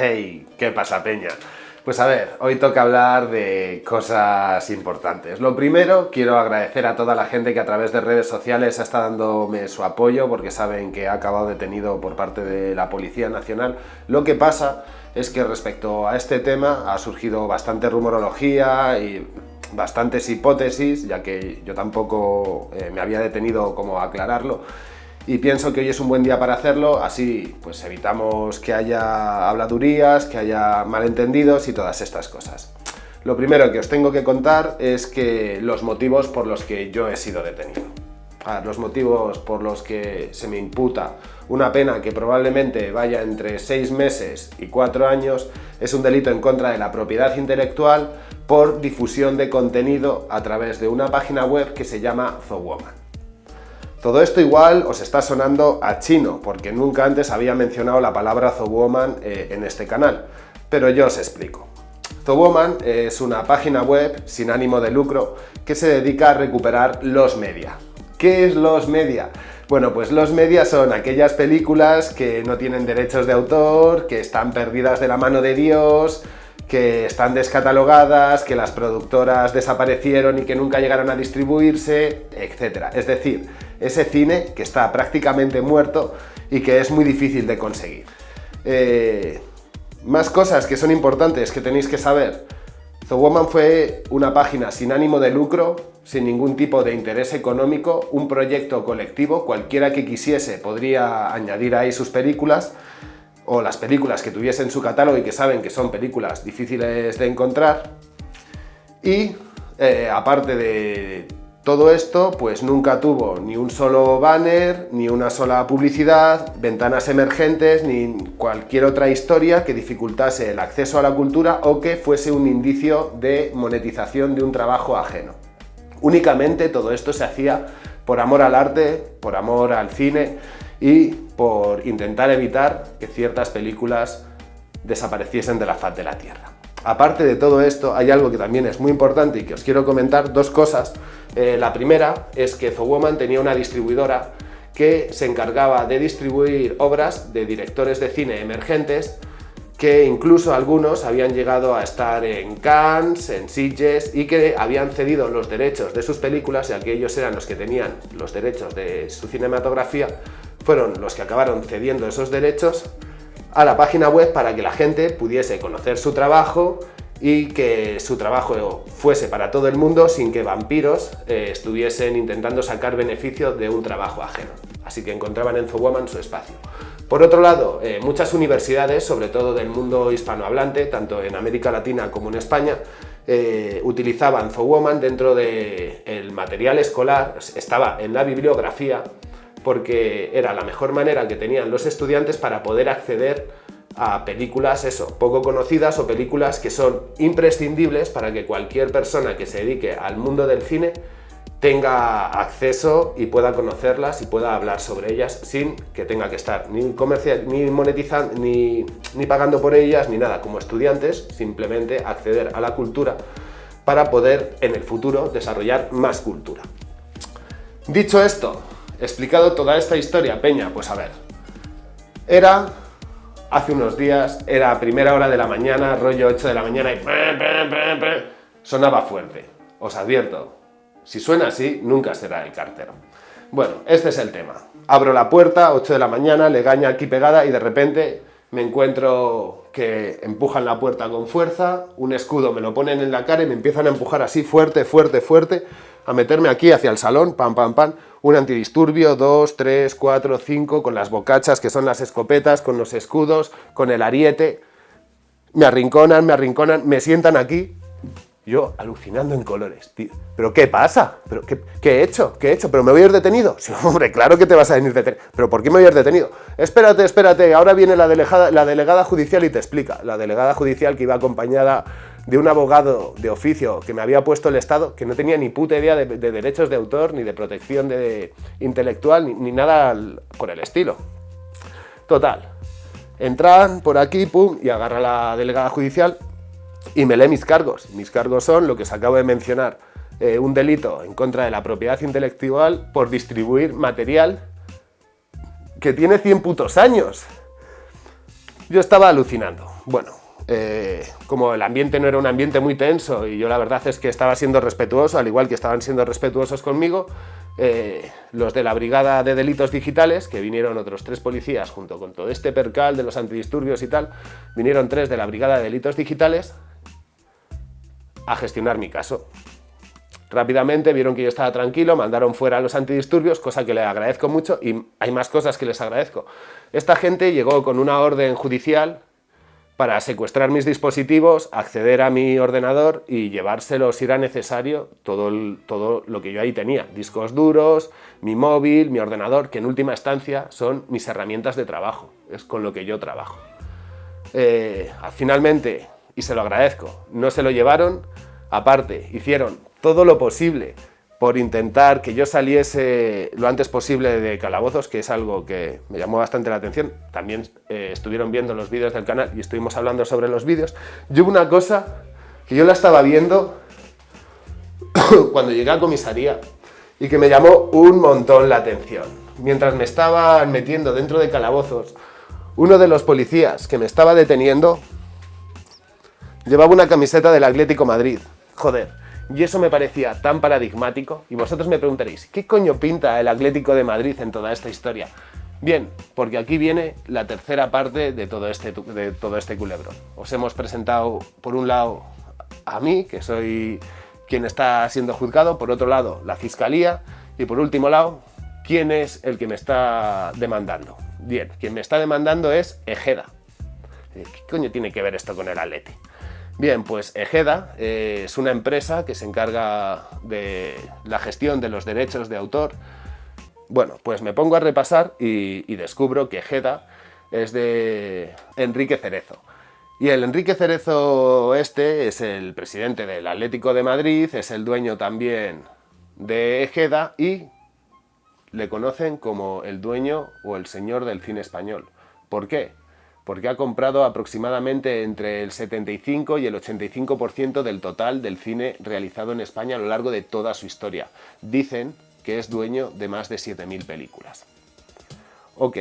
Hey, ¿qué pasa peña? Pues a ver, hoy toca hablar de cosas importantes. Lo primero, quiero agradecer a toda la gente que a través de redes sociales está dándome su apoyo porque saben que ha acabado detenido por parte de la Policía Nacional. Lo que pasa es que respecto a este tema ha surgido bastante rumorología y bastantes hipótesis, ya que yo tampoco eh, me había detenido como aclararlo, y pienso que hoy es un buen día para hacerlo, así pues evitamos que haya habladurías, que haya malentendidos y todas estas cosas. Lo primero que os tengo que contar es que los motivos por los que yo he sido detenido. Ah, los motivos por los que se me imputa una pena que probablemente vaya entre 6 meses y 4 años es un delito en contra de la propiedad intelectual por difusión de contenido a través de una página web que se llama Zowoman. Todo esto igual os está sonando a chino, porque nunca antes había mencionado la palabra Zowoman eh, en este canal, pero yo os explico. Zowoman es una página web sin ánimo de lucro que se dedica a recuperar los media. ¿Qué es los media? Bueno, pues los media son aquellas películas que no tienen derechos de autor, que están perdidas de la mano de Dios, que están descatalogadas, que las productoras desaparecieron y que nunca llegaron a distribuirse, etc. Es decir, ese cine que está prácticamente muerto y que es muy difícil de conseguir. Eh, más cosas que son importantes que tenéis que saber. The Woman fue una página sin ánimo de lucro, sin ningún tipo de interés económico, un proyecto colectivo, cualquiera que quisiese podría añadir ahí sus películas, o las películas que tuviese en su catálogo y que saben que son películas difíciles de encontrar. Y eh, aparte de todo esto pues nunca tuvo ni un solo banner, ni una sola publicidad, ventanas emergentes, ni cualquier otra historia que dificultase el acceso a la cultura o que fuese un indicio de monetización de un trabajo ajeno. Únicamente todo esto se hacía por amor al arte, por amor al cine y por intentar evitar que ciertas películas desapareciesen de la faz de la Tierra. Aparte de todo esto, hay algo que también es muy importante y que os quiero comentar, dos cosas. Eh, la primera es que Woman tenía una distribuidora que se encargaba de distribuir obras de directores de cine emergentes que incluso algunos habían llegado a estar en Cannes, en Sitges y que habían cedido los derechos de sus películas, y que ellos eran los que tenían los derechos de su cinematografía, fueron los que acabaron cediendo esos derechos a la página web para que la gente pudiese conocer su trabajo y que su trabajo fuese para todo el mundo sin que vampiros eh, estuviesen intentando sacar beneficio de un trabajo ajeno. Así que encontraban en Zowoman su espacio. Por otro lado, eh, muchas universidades, sobre todo del mundo hispanohablante, tanto en América Latina como en España, eh, utilizaban Zowoman dentro del material escolar, estaba en la bibliografía porque era la mejor manera que tenían los estudiantes para poder acceder a películas, eso, poco conocidas o películas que son imprescindibles para que cualquier persona que se dedique al mundo del cine tenga acceso y pueda conocerlas y pueda hablar sobre ellas sin que tenga que estar ni comercial, ni monetizando, ni, ni pagando por ellas, ni nada, como estudiantes, simplemente acceder a la cultura para poder en el futuro desarrollar más cultura. Dicho esto, explicado toda esta historia, Peña, pues a ver, era hace unos días, era a primera hora de la mañana, rollo 8 de la mañana y sonaba fuerte. Os advierto, si suena así, nunca será el cartero. Bueno, este es el tema. Abro la puerta, 8 de la mañana, le gaña aquí pegada y de repente me encuentro que empujan la puerta con fuerza, un escudo me lo ponen en la cara y me empiezan a empujar así fuerte, fuerte, fuerte, a meterme aquí hacia el salón, pam, pam, pam, un antidisturbio, dos, tres, cuatro, cinco, con las bocachas que son las escopetas, con los escudos, con el ariete, me arrinconan, me arrinconan, me sientan aquí, yo alucinando en colores. ¿Pero qué pasa? ¿Pero qué, he hecho? ¿Qué he hecho? ¿Pero me voy a ir detenido? Sí, hombre, claro que te vas a venir detenido. ¿Pero por qué me voy a ir detenido? Espérate, espérate, ahora viene la delegada, la delegada judicial y te explica. La delegada judicial que iba acompañada de un abogado de oficio que me había puesto el Estado, que no tenía ni puta idea de, derechos de autor, ni de protección de, intelectual, ni, nada por el estilo. Total, entran por aquí, pum, y agarra la delegada judicial y me lee mis cargos. Mis cargos son lo que os acabo de mencionar, eh, un delito en contra de la propiedad intelectual por distribuir material que tiene 100 putos años. Yo estaba alucinando. bueno, eh, como el ambiente no era un ambiente muy tenso y yo la verdad es que estaba siendo respetuoso, al igual que estaban siendo respetuosos conmigo, eh, los de la Brigada de Delitos Digitales, que vinieron otros tres policías junto con todo este percal de los antidisturbios y tal, vinieron tres de la Brigada de Delitos Digitales a gestionar mi caso. Rápidamente vieron que yo estaba tranquilo, mandaron fuera a los antidisturbios, cosa que les agradezco mucho y hay más cosas que les agradezco. Esta gente llegó con una orden judicial para secuestrar mis dispositivos, acceder a mi ordenador y llevárselo si era necesario todo, todo lo que yo ahí tenía. Discos duros, mi móvil, mi ordenador, que en última instancia son mis herramientas de trabajo, es con lo que yo trabajo. Eh, finalmente, y se lo agradezco, no se lo llevaron, aparte hicieron todo lo posible por intentar que yo saliese lo antes posible de calabozos, que es algo que me llamó bastante la atención. También eh, estuvieron viendo los vídeos del canal y estuvimos hablando sobre los vídeos. Yo una cosa que yo la estaba viendo cuando llegué a comisaría y que me llamó un montón la atención. Mientras me estaban metiendo dentro de calabozos, uno de los policías que me estaba deteniendo llevaba una camiseta del Atlético Madrid. Joder, y eso me parecía tan paradigmático, y vosotros me preguntaréis, ¿qué coño pinta el Atlético de Madrid en toda esta historia? Bien, porque aquí viene la tercera parte de todo este, de todo este culebrón. Os hemos presentado, por un lado, a mí, que soy quien está siendo juzgado, por otro lado, la Fiscalía, y por último lado, quién es el que me está demandando. Bien, quien me está demandando es Ejeda. ¿Qué coño tiene que ver esto con el Atleti? Bien, pues Ejeda eh, es una empresa que se encarga de la gestión de los derechos de autor. Bueno, pues me pongo a repasar y, descubro que Ejeda es de Enrique Cerezo. Y el Enrique Cerezo este es el presidente del Atlético de Madrid, es el dueño también de Ejeda y le conocen como el dueño o el señor del cine español. ¿Por qué? Porque ha comprado aproximadamente entre el 75 y el 85% del total del cine realizado en España a lo largo de toda su historia. Dicen que es dueño de más de 7.000 películas. Ok,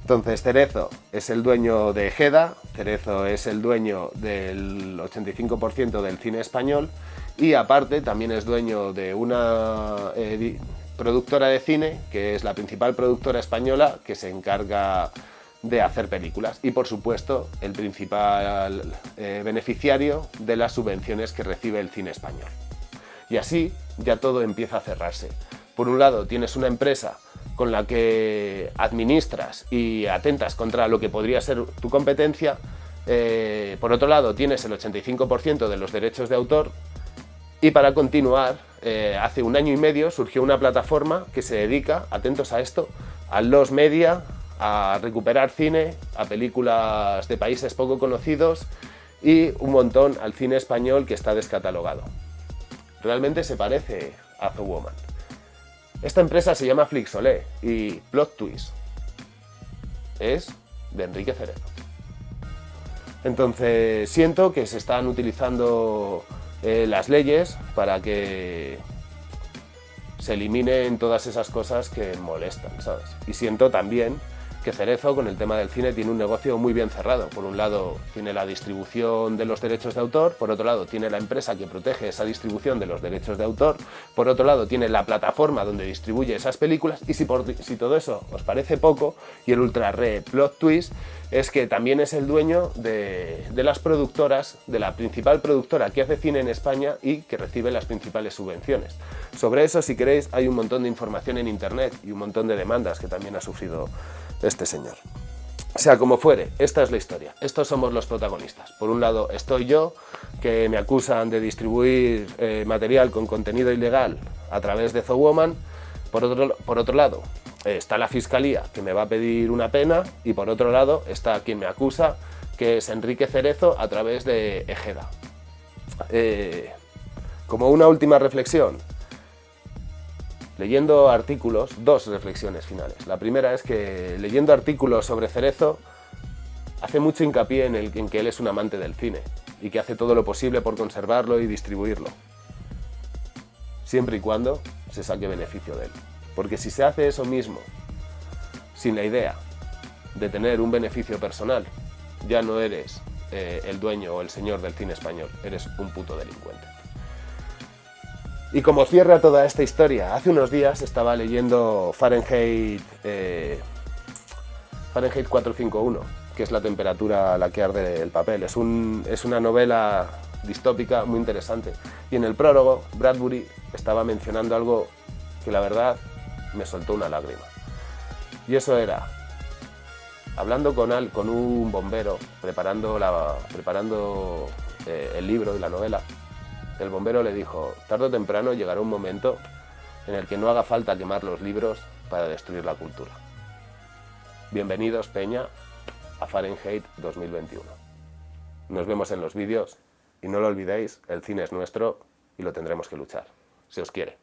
entonces Cerezo es el dueño de Ejeda, Cerezo es el dueño del 85% del cine español y aparte también es dueño de una productora de cine, que es la principal productora española, que se encarga de hacer películas y por supuesto el principal eh, beneficiario de las subvenciones que recibe el cine español. Y así ya todo empieza a cerrarse. Por un lado tienes una empresa con la que administras y atentas contra lo que podría ser tu competencia, eh, por otro lado tienes el 85% de los derechos de autor y para continuar, eh, hace un año y medio surgió una plataforma que se dedica, atentos a esto, a los media, a recuperar cine, a películas de países poco conocidos y un montón al cine español que está descatalogado. Realmente se parece a The Woman. Esta empresa se llama Flixolé y Plot Twist es de Enrique Cerezo. Entonces siento que se están utilizando eh, las leyes para que se eliminen todas esas cosas que molestan, ¿sabes? Y siento también que Cerezo con el tema del cine tiene un negocio muy bien cerrado. Por un lado tiene la distribución de los derechos de autor, por otro lado tiene la empresa que protege esa distribución de los derechos de autor, por otro lado tiene la plataforma donde distribuye esas películas y si, todo eso os parece poco y el ultra re plot twist es que también es el dueño de, de las productoras, de la principal productora que hace cine en España y que recibe las principales subvenciones. Sobre eso, si queréis, hay un montón de información en internet y un montón de demandas que también ha sufrido este señor. Sea como fuere, esta es la historia. Estos somos los protagonistas. Por un lado estoy yo, que me acusan de distribuir eh, material con contenido ilegal a través de Woman. Por otro, por otro lado está la Fiscalía, que me va a pedir una pena. Y por otro lado está quien me acusa, que es Enrique Cerezo, a través de Ejeda. Eh, como una última reflexión, leyendo artículos, dos reflexiones finales. La primera es que leyendo artículos sobre Cerezo, hace mucho hincapié en, el, en que él es un amante del cine y que hace todo lo posible por conservarlo y distribuirlo, siempre y cuando se saque beneficio de él. Porque si se hace eso mismo, sin la idea de tener un beneficio personal, ya no eres eh, el dueño o el señor del cine español, eres un puto delincuente. Y como cierra toda esta historia, hace unos días estaba leyendo Fahrenheit, eh, Fahrenheit 451, que es la temperatura a la que arde el papel. Es, un, es una novela distópica muy interesante. Y en el prólogo, Bradbury estaba mencionando algo que la verdad me soltó una lágrima. Y eso era, hablando con, al, con un bombero, preparando, la, preparando eh, el libro y la novela, el bombero le dijo, tarde o temprano llegará un momento en el que no haga falta quemar los libros para destruir la cultura. Bienvenidos, Peña, a Fahrenheit 2021. Nos vemos en los vídeos y no lo olvidéis, el cine es nuestro y lo tendremos que luchar. Se os quiere.